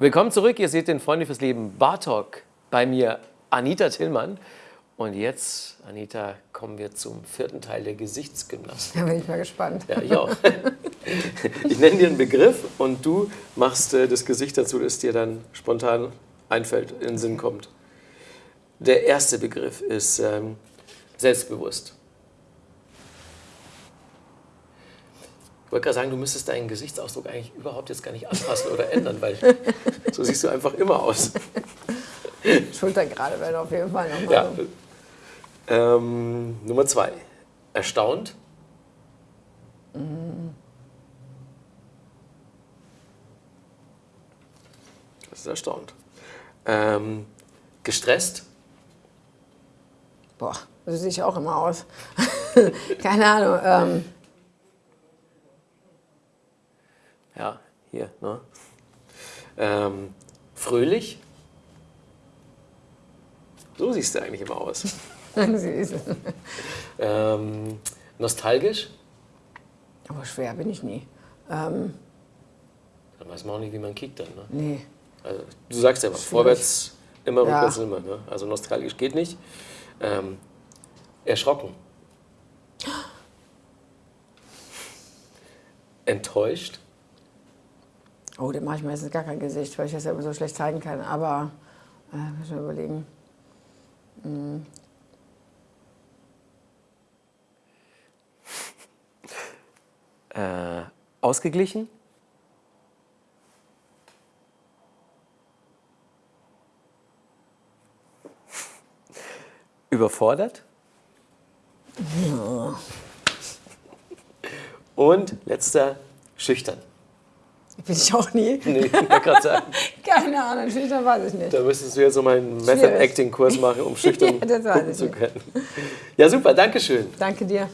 Willkommen zurück. Ihr seht den Freunde fürs Leben Bar Talk. Bei mir Anita Tillmann. Und jetzt, Anita, kommen wir zum vierten Teil der Gesichtsgymnastik. Da bin ich mal gespannt. Ja, ich auch. Ich nenne dir einen Begriff und du machst äh, das Gesicht dazu, das dir dann spontan einfällt, in den Sinn kommt. Der erste Begriff ist ähm, selbstbewusst. Ich wollte gerade sagen, du müsstest deinen Gesichtsausdruck eigentlich überhaupt jetzt gar nicht anpassen oder ändern, weil so siehst du einfach immer aus. Schulter gerade werden auf jeden Fall nochmal. Ja. Ähm, Nummer zwei. Erstaunt. Das ist erstaunt. Ähm, gestresst. Boah, so sehe ich auch immer aus. Keine Ahnung. Ähm, Ja, hier. Ne? Ähm, fröhlich. So siehst du eigentlich immer aus. süß. Ähm, nostalgisch. Aber schwer bin ich nie. Dann weiß man auch nicht, wie man kickt dann. Ne? Nee. Also, du sagst ja immer, vorwärts immer, Ja. rückwärts immer. Ne? Also nostalgisch geht nicht. Ähm, erschrocken. Enttäuscht. Oh, dem mache ich meistens gar kein Gesicht, weil ich das ja immer so schlecht zeigen kann. Aber, äh, muss ich mal überlegen. Äh, ausgeglichen. Überfordert. Und letzter, schüchtern. Bin ich auch nie. Nee, ich gerade sagen, Keine Ahnung, schüchtern weiß ich nicht. da müsstest du jetzt so meinen. Method-Acting-Kurs machen, um schüchtern Ja, gucken zu können. Ja, super, danke schön. Danke dir.